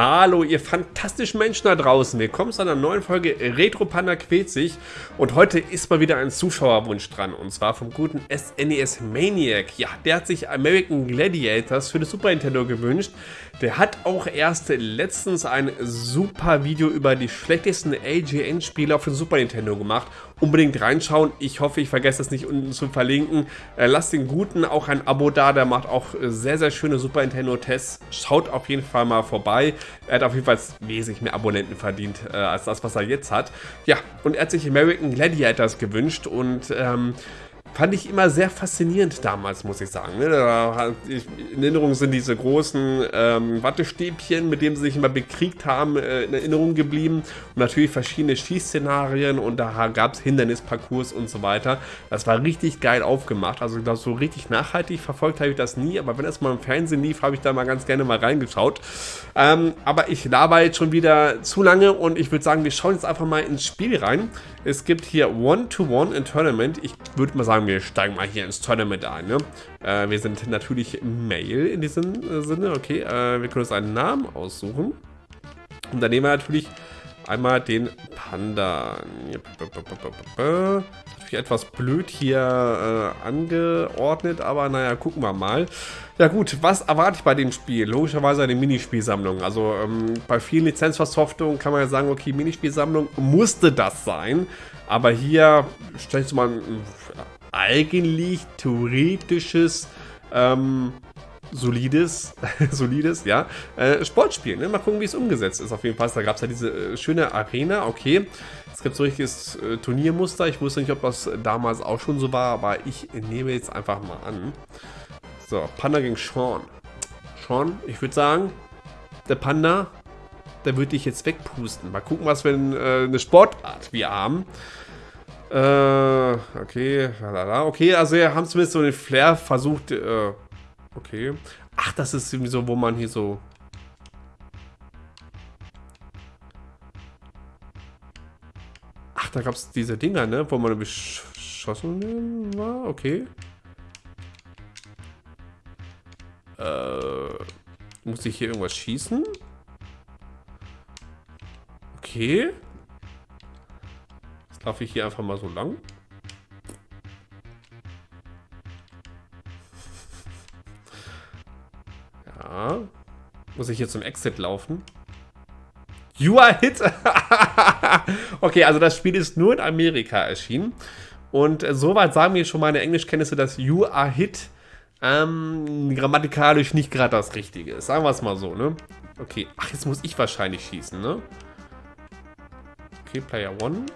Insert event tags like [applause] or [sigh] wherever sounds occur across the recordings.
Hallo, ihr fantastischen Menschen da draußen. Willkommen zu einer neuen Folge Retro Panda quält sich. Und heute ist mal wieder ein Zuschauerwunsch dran. Und zwar vom guten SNES e Maniac. Ja, der hat sich American Gladiators für das Super Nintendo gewünscht. Der hat auch erst letztens ein super Video über die schlechtesten AGN-Spiele auf dem Super Nintendo gemacht. Unbedingt reinschauen. Ich hoffe, ich vergesse es nicht unten zu verlinken. Äh, lasst den Guten auch ein Abo da. Der macht auch sehr, sehr schöne Super Nintendo-Tests. Schaut auf jeden Fall mal vorbei. Er hat auf jeden Fall wesentlich mehr Abonnenten verdient, äh, als das, was er jetzt hat. Ja, und er hat sich American Gladiators gewünscht und ähm, Fand ich immer sehr faszinierend damals, muss ich sagen. Ne? In Erinnerung sind diese großen ähm, Wattestäbchen, mit denen sie sich immer bekriegt haben, äh, in Erinnerung geblieben. Und natürlich verschiedene Schießszenarien und da gab es Hindernisparcours und so weiter. Das war richtig geil aufgemacht. Also ich glaube, so richtig nachhaltig verfolgt habe ich das nie. Aber wenn das mal im Fernsehen lief, habe ich da mal ganz gerne mal reingeschaut. Ähm, aber ich laber jetzt schon wieder zu lange und ich würde sagen, wir schauen jetzt einfach mal ins Spiel rein. Es gibt hier One-to-One in Tournament. Ich würde mal sagen, wir steigen mal hier ins Tournament ein. Ne? Äh, wir sind natürlich Mail in diesem äh, Sinne. Okay, äh, wir können uns einen Namen aussuchen. Und dann nehmen wir natürlich einmal den Panda. Natürlich etwas blöd hier äh, angeordnet, aber naja, gucken wir mal. Ja gut, was erwarte ich bei dem Spiel? Logischerweise eine Minispielsammlung. Also ähm, bei vielen Lizenzversoftungen kann man ja sagen, okay, Minispielsammlung musste das sein. Aber hier stellst du mal eigentlich theoretisches ähm, solides, [laughs] solides, ja, äh, Sportspiel. Ne? Mal gucken, wie es umgesetzt ist. Auf jeden Fall, da gab es ja diese äh, schöne Arena, okay. Es gibt so ein richtiges äh, Turniermuster. Ich wusste nicht, ob das damals auch schon so war, aber ich nehme jetzt einfach mal an. So, Panda gegen Sean. Sean, ich würde sagen, der Panda, der würde dich jetzt wegpusten. Mal gucken, was für ein, äh, eine Sportart wir haben. Äh, okay, lalala. okay, also wir haben zumindest so den Flair versucht, äh, okay. Ach, das ist irgendwie so, wo man hier so... Ach, da gab es diese Dinger, ne, wo man beschossen war, okay. Äh, muss ich hier irgendwas schießen? Okay. Laufe ich hier einfach mal so lang. Ja. Muss ich hier zum Exit laufen? You are hit! [laughs] okay, also das Spiel ist nur in Amerika erschienen. Und äh, soweit sagen mir schon meine Englischkenntnisse, dass You are hit ähm, grammatikalisch nicht gerade das Richtige ist. Sagen wir es mal so, ne? Okay. Ach, jetzt muss ich wahrscheinlich schießen, ne? Okay, Player One.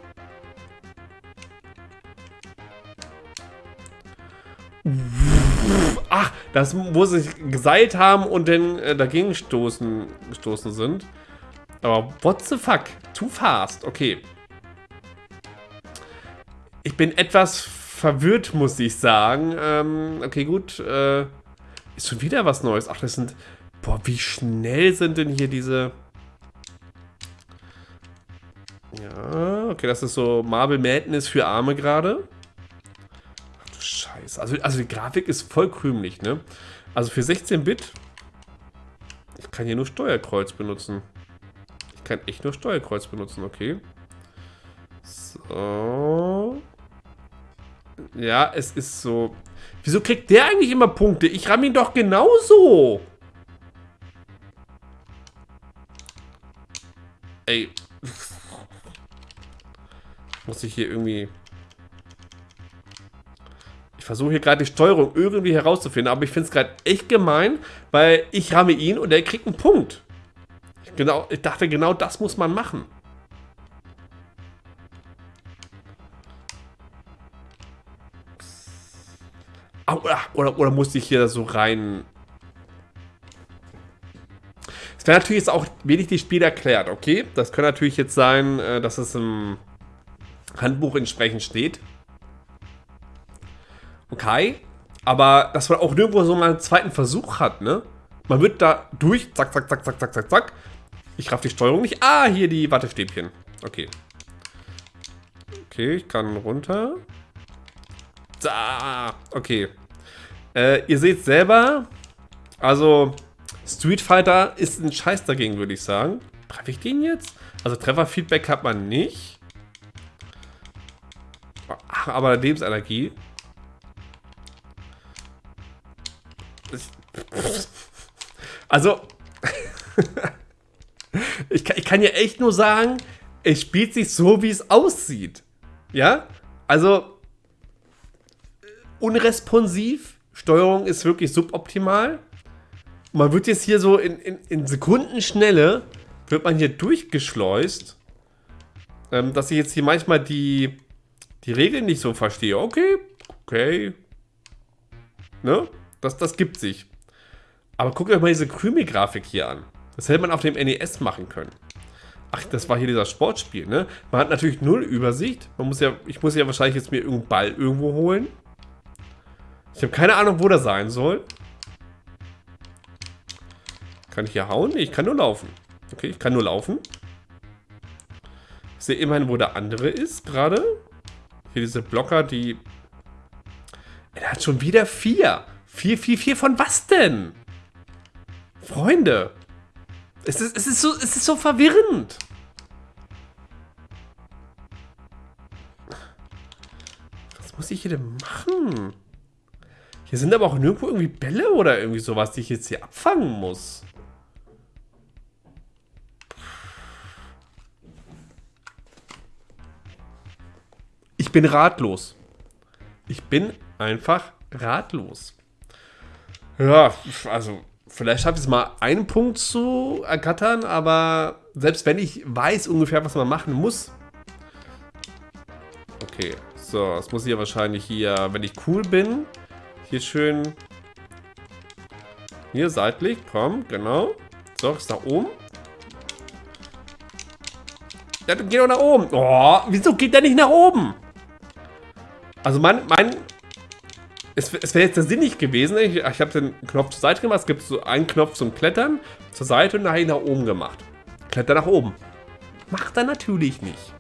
Das wo sie sich geseilt haben und dann äh, dagegen stoßen, gestoßen sind. Aber what the fuck? Too fast. Okay. Ich bin etwas verwirrt, muss ich sagen. Ähm, okay, gut. Äh, ist schon wieder was Neues. Ach, das sind... Boah, wie schnell sind denn hier diese... Ja, okay, das ist so Marble Madness für Arme gerade. Scheiße. Also, also die Grafik ist voll krümelig, ne? Also für 16-Bit... Ich kann hier nur Steuerkreuz benutzen. Ich kann echt nur Steuerkreuz benutzen, okay. So... Ja, es ist so. Wieso kriegt der eigentlich immer Punkte? Ich ramm ihn doch genauso. Ey. Muss ich hier irgendwie... Ich versuche hier gerade die Steuerung irgendwie herauszufinden, aber ich finde es gerade echt gemein, weil ich ramme ihn und er kriegt einen Punkt. Genau, ich dachte, genau das muss man machen. Oder, oder, oder musste ich hier so rein... Es wäre natürlich jetzt auch wenig die Spiel erklärt, okay? Das könnte natürlich jetzt sein, äh, dass es im Handbuch entsprechend steht. Okay. Aber dass man auch nirgendwo so mal einen zweiten Versuch hat, ne? Man wird da durch, zack, zack, zack, zack, zack, zack, zack. Ich raff die Steuerung nicht. Ah, hier die Wattestäbchen. Okay. Okay, ich kann runter. Da. Okay. Äh, ihr seht selber, also Street Fighter ist ein Scheiß dagegen, würde ich sagen. Treffe ich den jetzt? Also Trefferfeedback hat man nicht. Ach, aber Lebensenergie. Also, [laughs] ich, kann, ich kann ja echt nur sagen, es spielt sich so, wie es aussieht. Ja? Also, unresponsiv. Steuerung ist wirklich suboptimal. Man wird jetzt hier so in, in, in Sekundenschnelle, wird man hier durchgeschleust, ähm, dass ich jetzt hier manchmal die, die Regeln nicht so verstehe. Okay, okay. Ne? Das, das gibt sich. Aber guckt euch mal diese Krümel-Grafik hier an. Das hätte man auf dem NES machen können. Ach, das war hier dieser Sportspiel, ne? Man hat natürlich null Übersicht. Man muss ja, ich muss ja wahrscheinlich jetzt mir irgendeinen Ball irgendwo holen. Ich habe keine Ahnung, wo der sein soll. Kann ich hier hauen? Nee, ich kann nur laufen. Okay, ich kann nur laufen. Ich sehe immerhin, wo der andere ist gerade. Hier diese Blocker, die... Er hat schon wieder vier. Vier, vier, vier von was denn? Freunde. Es ist, es ist, so, es ist so verwirrend. Was muss ich hier denn machen? Hier sind aber auch nirgendwo irgendwie Bälle oder irgendwie sowas, die ich jetzt hier abfangen muss. Ich bin ratlos. Ich bin einfach ratlos. Ja, also vielleicht schaffe ich es mal einen Punkt zu ergattern, aber selbst wenn ich weiß ungefähr, was man machen muss. Okay, so, das muss ich ja wahrscheinlich hier, wenn ich cool bin, hier schön... Hier seitlich, komm, genau. So, ist nach oben. Ja, geh doch nach oben. Oh, wieso geht der nicht nach oben? Also mein, mein es, es wäre jetzt der sinnig gewesen. Ich, ich habe den Knopf zur Seite gemacht. Es gibt so einen Knopf zum Klettern, zur Seite und nachher nach oben gemacht. Kletter nach oben. Macht er natürlich nicht.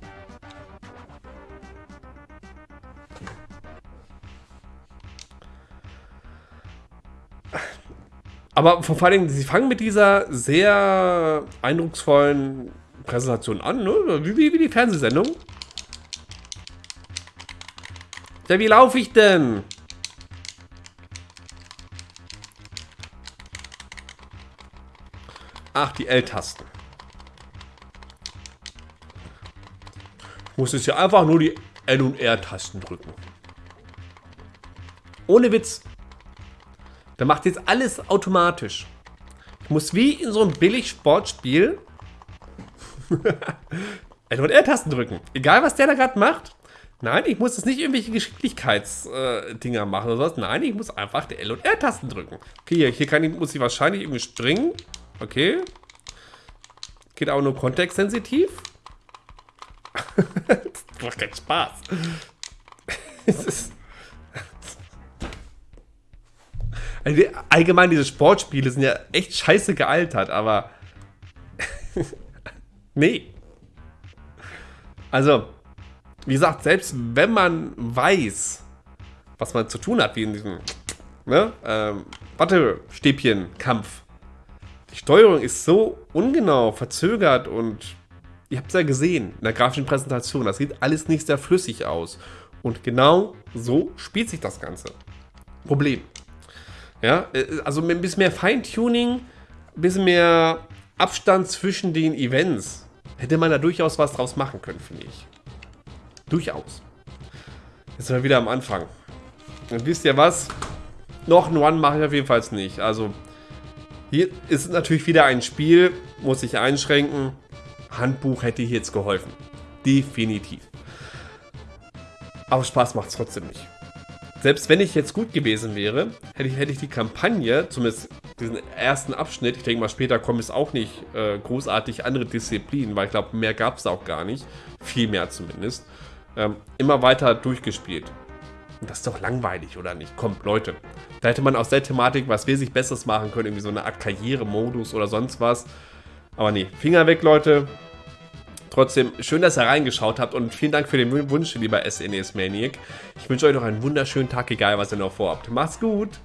Aber vor allen Dingen, sie fangen mit dieser sehr eindrucksvollen Präsentation an, ne? wie, wie, wie die Fernsehsendung. Ja, wie laufe ich denn? Ach, die L-Tasten. Muss jetzt ja einfach nur die L- und R-Tasten drücken. Ohne Witz. Da macht jetzt alles automatisch. Ich muss wie in so einem Billig-Sportspiel [laughs] L- und R-Tasten drücken. Egal, was der da gerade macht. Nein, ich muss jetzt nicht irgendwelche Geschicklichkeitsdinger äh, machen oder sowas. Nein, ich muss einfach die L- und R-Tasten drücken. Okay, hier, hier ich, muss ich wahrscheinlich irgendwie springen. Okay. Geht auch nur kontextsensitiv. das [laughs] macht keinen Spaß. also allgemein, diese Sportspiele sind ja echt scheiße gealtert, aber. [laughs] nee. Also, wie gesagt, selbst wenn man weiß, was man zu tun hat, wie in diesem ne, ähm, Wattestäbchen-Kampf, die Steuerung ist so ungenau, verzögert und ihr habt es ja gesehen in der grafischen Präsentation. Das sieht alles nicht sehr flüssig aus. Und genau so spielt sich das Ganze. Problem. Ja, äh, also ein bisschen mehr Feintuning, ein bisschen mehr Abstand zwischen den Events, hätte man da durchaus was draus machen können, finde ich. Durchaus. Jetzt sind wir wieder am Anfang. Und wisst ihr was? Noch ein One mache ich auf jeden Fall nicht. Also hier ist natürlich wieder ein Spiel, muss ich einschränken. Handbuch hätte hier jetzt geholfen. Definitiv. Aber Spaß macht es trotzdem nicht. Selbst wenn ich jetzt gut gewesen wäre, hätte ich, hätte ich die Kampagne, zumindest diesen ersten Abschnitt, ich denke mal später kommen es auch nicht äh, großartig andere Disziplinen, weil ich glaube, mehr gab es auch gar nicht. Viel mehr zumindest. Ähm, immer weiter durchgespielt. Und das ist doch langweilig, oder nicht? Kommt, Leute. Da hätte man aus der Thematik was wesentlich Besseres machen können. Irgendwie so eine Art Karrieremodus oder sonst was. Aber nee, Finger weg, Leute. Trotzdem, schön, dass ihr reingeschaut habt und vielen Dank für den Wunsch, lieber SNES e Maniac. Ich wünsche euch noch einen wunderschönen Tag, egal was ihr noch vorhabt. Macht's gut!